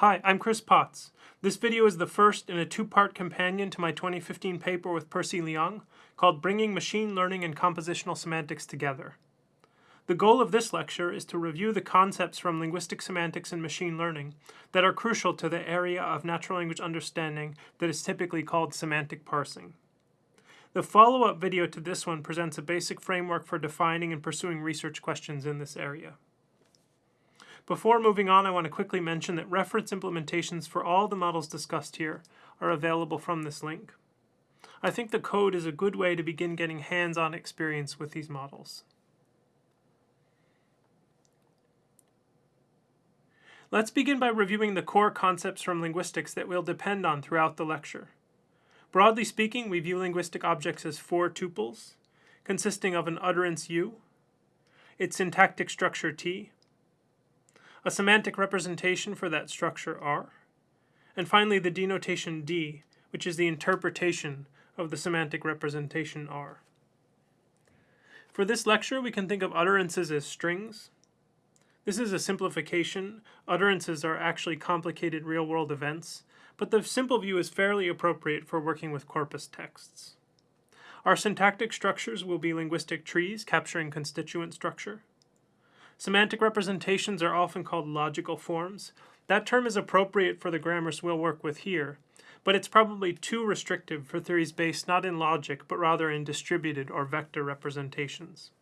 Hi, I'm Chris Potts. This video is the first in a two-part companion to my 2015 paper with Percy Liang called Bringing Machine Learning and Compositional Semantics Together. The goal of this lecture is to review the concepts from linguistic semantics and machine learning that are crucial to the area of natural language understanding that is typically called semantic parsing. The follow-up video to this one presents a basic framework for defining and pursuing research questions in this area. Before moving on, I want to quickly mention that reference implementations for all the models discussed here are available from this link. I think the code is a good way to begin getting hands-on experience with these models. Let's begin by reviewing the core concepts from linguistics that we'll depend on throughout the lecture. Broadly speaking, we view linguistic objects as four tuples, consisting of an utterance U, its syntactic structure T, a semantic representation for that structure R, and finally the denotation D, which is the interpretation of the semantic representation R. For this lecture, we can think of utterances as strings. This is a simplification. Utterances are actually complicated real-world events, but the simple view is fairly appropriate for working with corpus texts. Our syntactic structures will be linguistic trees capturing constituent structure. Semantic representations are often called logical forms. That term is appropriate for the grammars we'll work with here, but it's probably too restrictive for theories based not in logic, but rather in distributed or vector representations.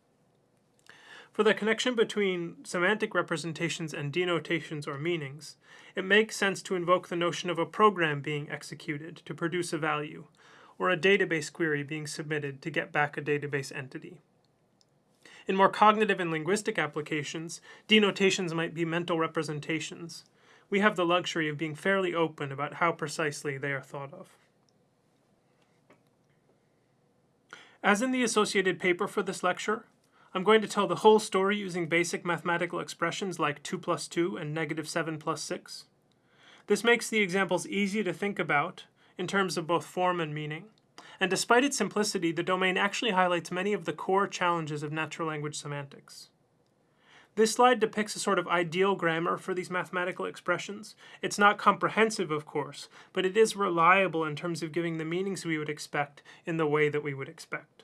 For the connection between semantic representations and denotations or meanings, it makes sense to invoke the notion of a program being executed to produce a value, or a database query being submitted to get back a database entity. In more cognitive and linguistic applications, denotations might be mental representations. We have the luxury of being fairly open about how precisely they are thought of. As in the associated paper for this lecture, I'm going to tell the whole story using basic mathematical expressions like 2 plus 2 and negative 7 plus 6. This makes the examples easy to think about in terms of both form and meaning. And despite its simplicity, the domain actually highlights many of the core challenges of natural language semantics. This slide depicts a sort of ideal grammar for these mathematical expressions. It's not comprehensive, of course, but it is reliable in terms of giving the meanings we would expect in the way that we would expect.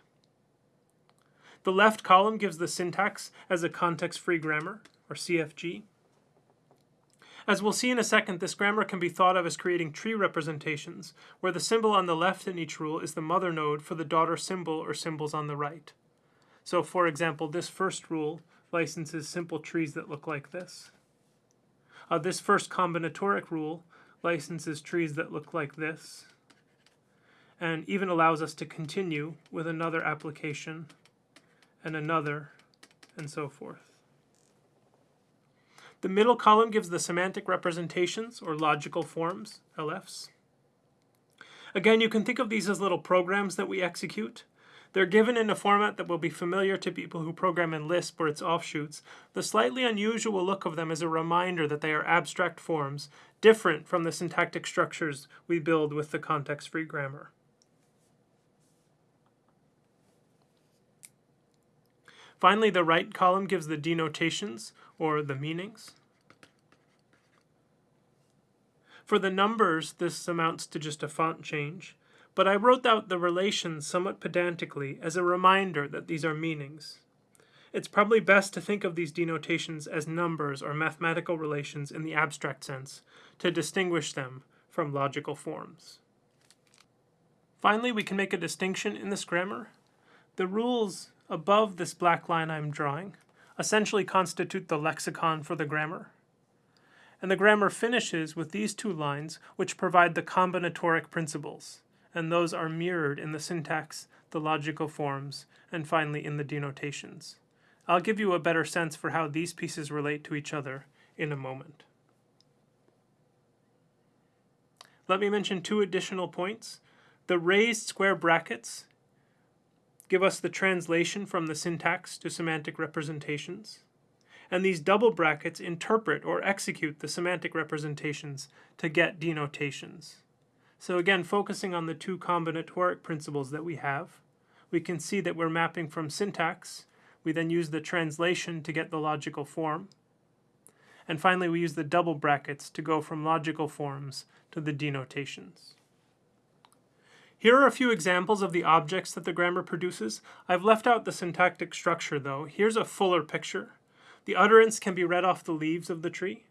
The left column gives the syntax as a context-free grammar, or CFG. As we'll see in a second, this grammar can be thought of as creating tree representations, where the symbol on the left in each rule is the mother node for the daughter symbol or symbols on the right. So for example, this first rule licenses simple trees that look like this. Uh, this first combinatoric rule licenses trees that look like this, and even allows us to continue with another application, and another, and so forth. The middle column gives the semantic representations, or logical forms, LFs. Again, you can think of these as little programs that we execute. They're given in a format that will be familiar to people who program in Lisp or its offshoots. The slightly unusual look of them is a reminder that they are abstract forms, different from the syntactic structures we build with the context-free grammar. Finally, the right column gives the denotations, or the meanings. For the numbers, this amounts to just a font change, but I wrote out the relations somewhat pedantically as a reminder that these are meanings. It's probably best to think of these denotations as numbers or mathematical relations in the abstract sense, to distinguish them from logical forms. Finally, we can make a distinction in this grammar. The rules above this black line I'm drawing essentially constitute the lexicon for the grammar. And the grammar finishes with these two lines which provide the combinatoric principles, and those are mirrored in the syntax, the logical forms, and finally in the denotations. I'll give you a better sense for how these pieces relate to each other in a moment. Let me mention two additional points. The raised square brackets give us the translation from the syntax to semantic representations. And these double brackets interpret or execute the semantic representations to get denotations. So again, focusing on the two combinatoric principles that we have, we can see that we're mapping from syntax. We then use the translation to get the logical form. And finally, we use the double brackets to go from logical forms to the denotations. Here are a few examples of the objects that the grammar produces. I've left out the syntactic structure though. Here's a fuller picture. The utterance can be read off the leaves of the tree.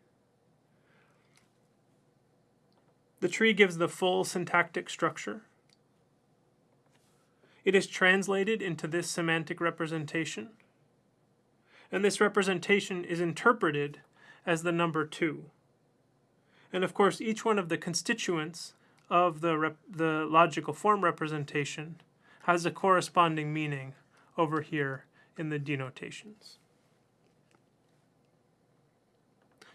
The tree gives the full syntactic structure. It is translated into this semantic representation. And this representation is interpreted as the number 2. And of course, each one of the constituents of the, the logical form representation has a corresponding meaning over here in the denotations.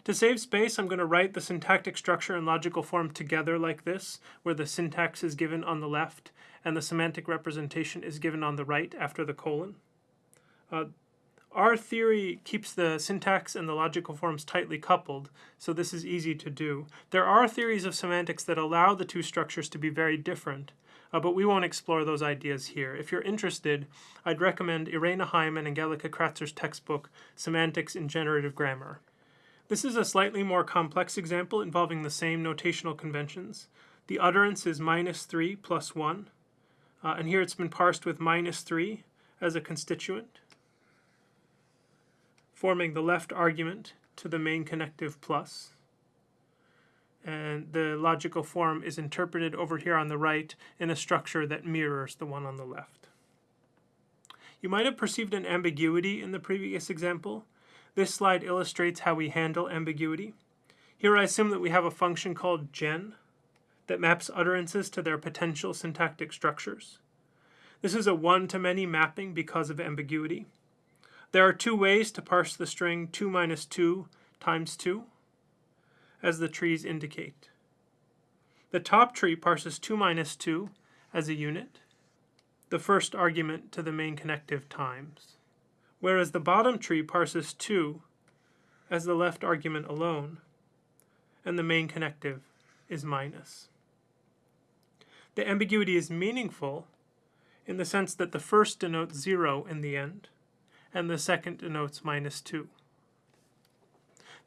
To save space, I'm going to write the syntactic structure and logical form together like this, where the syntax is given on the left and the semantic representation is given on the right after the colon. Uh, our theory keeps the syntax and the logical forms tightly coupled, so this is easy to do. There are theories of semantics that allow the two structures to be very different, uh, but we won't explore those ideas here. If you're interested, I'd recommend Irene Heim and Angelika Kratzer's textbook, Semantics in Generative Grammar. This is a slightly more complex example involving the same notational conventions. The utterance is minus 3 plus 1, uh, and here it's been parsed with minus 3 as a constituent forming the left argument to the main connective plus. And the logical form is interpreted over here on the right in a structure that mirrors the one on the left. You might have perceived an ambiguity in the previous example. This slide illustrates how we handle ambiguity. Here I assume that we have a function called gen that maps utterances to their potential syntactic structures. This is a one-to-many mapping because of ambiguity. There are two ways to parse the string 2 minus 2 times 2, as the trees indicate. The top tree parses 2 minus 2 as a unit, the first argument to the main connective times, whereas the bottom tree parses 2 as the left argument alone, and the main connective is minus. The ambiguity is meaningful in the sense that the first denotes 0 in the end, and the second denotes minus 2.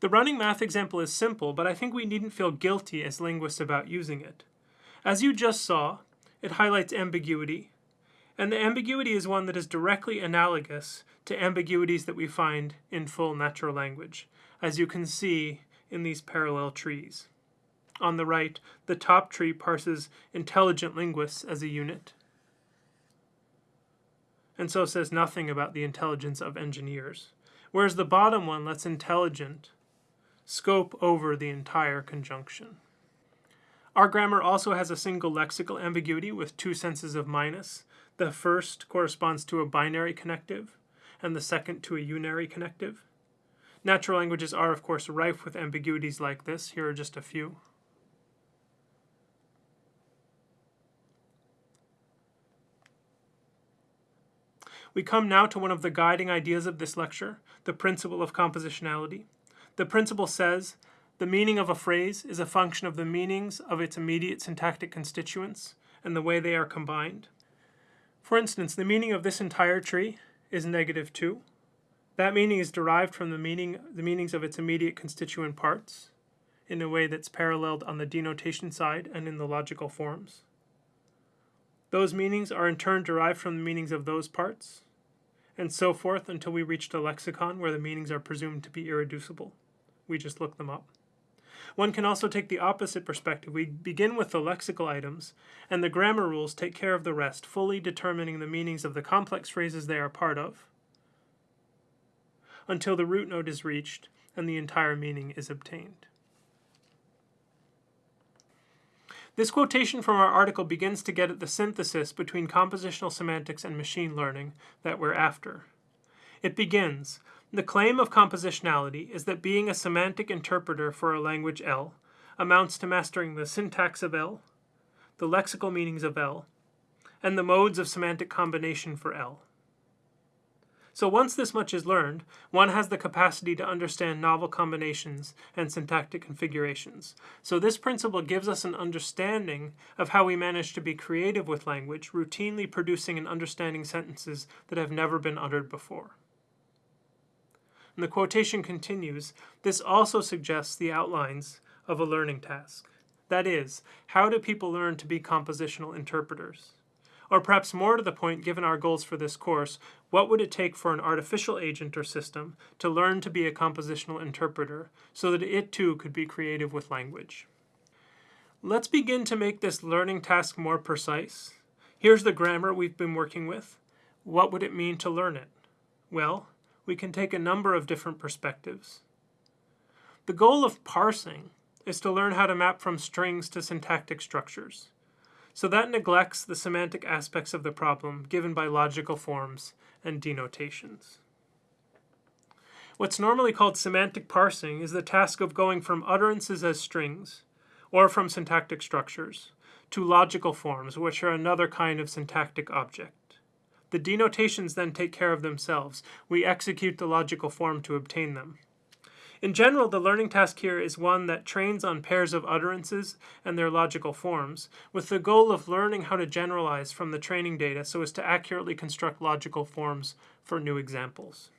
The running math example is simple, but I think we needn't feel guilty as linguists about using it. As you just saw, it highlights ambiguity, and the ambiguity is one that is directly analogous to ambiguities that we find in full natural language, as you can see in these parallel trees. On the right, the top tree parses intelligent linguists as a unit, and so says nothing about the intelligence of engineers, whereas the bottom one lets intelligent scope over the entire conjunction. Our grammar also has a single lexical ambiguity with two senses of minus. The first corresponds to a binary connective, and the second to a unary connective. Natural languages are, of course, rife with ambiguities like this. Here are just a few. We come now to one of the guiding ideas of this lecture, the principle of compositionality. The principle says, the meaning of a phrase is a function of the meanings of its immediate syntactic constituents and the way they are combined. For instance, the meaning of this entire tree is negative 2. That meaning is derived from the, meaning, the meanings of its immediate constituent parts in a way that's paralleled on the denotation side and in the logical forms. Those meanings are in turn derived from the meanings of those parts, and so forth until we reach the lexicon where the meanings are presumed to be irreducible. We just look them up. One can also take the opposite perspective. We begin with the lexical items, and the grammar rules take care of the rest, fully determining the meanings of the complex phrases they are part of, until the root node is reached and the entire meaning is obtained. This quotation from our article begins to get at the synthesis between compositional semantics and machine learning that we're after. It begins, the claim of compositionality is that being a semantic interpreter for a language L amounts to mastering the syntax of L, the lexical meanings of L, and the modes of semantic combination for L. So once this much is learned, one has the capacity to understand novel combinations and syntactic configurations. So this principle gives us an understanding of how we manage to be creative with language, routinely producing and understanding sentences that have never been uttered before. And the quotation continues, this also suggests the outlines of a learning task. That is, how do people learn to be compositional interpreters? Or perhaps more to the point, given our goals for this course, what would it take for an artificial agent or system to learn to be a compositional interpreter so that it too could be creative with language? Let's begin to make this learning task more precise. Here's the grammar we've been working with. What would it mean to learn it? Well, we can take a number of different perspectives. The goal of parsing is to learn how to map from strings to syntactic structures. So that neglects the semantic aspects of the problem given by logical forms and denotations. What's normally called semantic parsing is the task of going from utterances as strings, or from syntactic structures, to logical forms, which are another kind of syntactic object. The denotations then take care of themselves. We execute the logical form to obtain them. In general, the learning task here is one that trains on pairs of utterances and their logical forms, with the goal of learning how to generalize from the training data so as to accurately construct logical forms for new examples.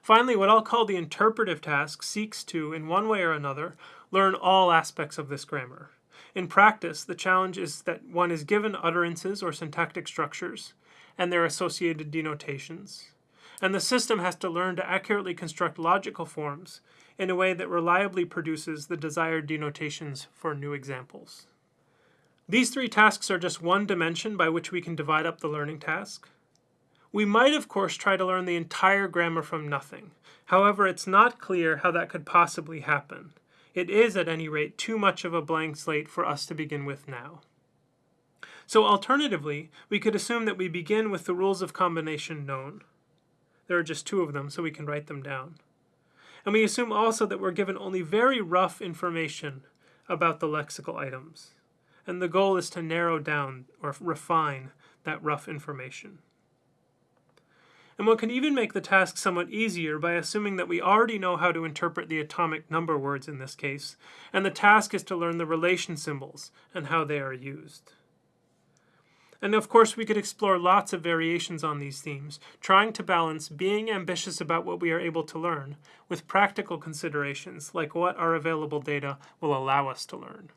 Finally, what I'll call the interpretive task seeks to, in one way or another, learn all aspects of this grammar. In practice, the challenge is that one is given utterances or syntactic structures and their associated denotations and the system has to learn to accurately construct logical forms in a way that reliably produces the desired denotations for new examples. These three tasks are just one dimension by which we can divide up the learning task. We might, of course, try to learn the entire grammar from nothing. However, it's not clear how that could possibly happen. It is, at any rate, too much of a blank slate for us to begin with now. So alternatively, we could assume that we begin with the rules of combination known. There are just two of them, so we can write them down. And we assume also that we're given only very rough information about the lexical items. And the goal is to narrow down or refine that rough information. And one can even make the task somewhat easier by assuming that we already know how to interpret the atomic number words in this case, and the task is to learn the relation symbols and how they are used. And of course, we could explore lots of variations on these themes, trying to balance being ambitious about what we are able to learn with practical considerations like what our available data will allow us to learn.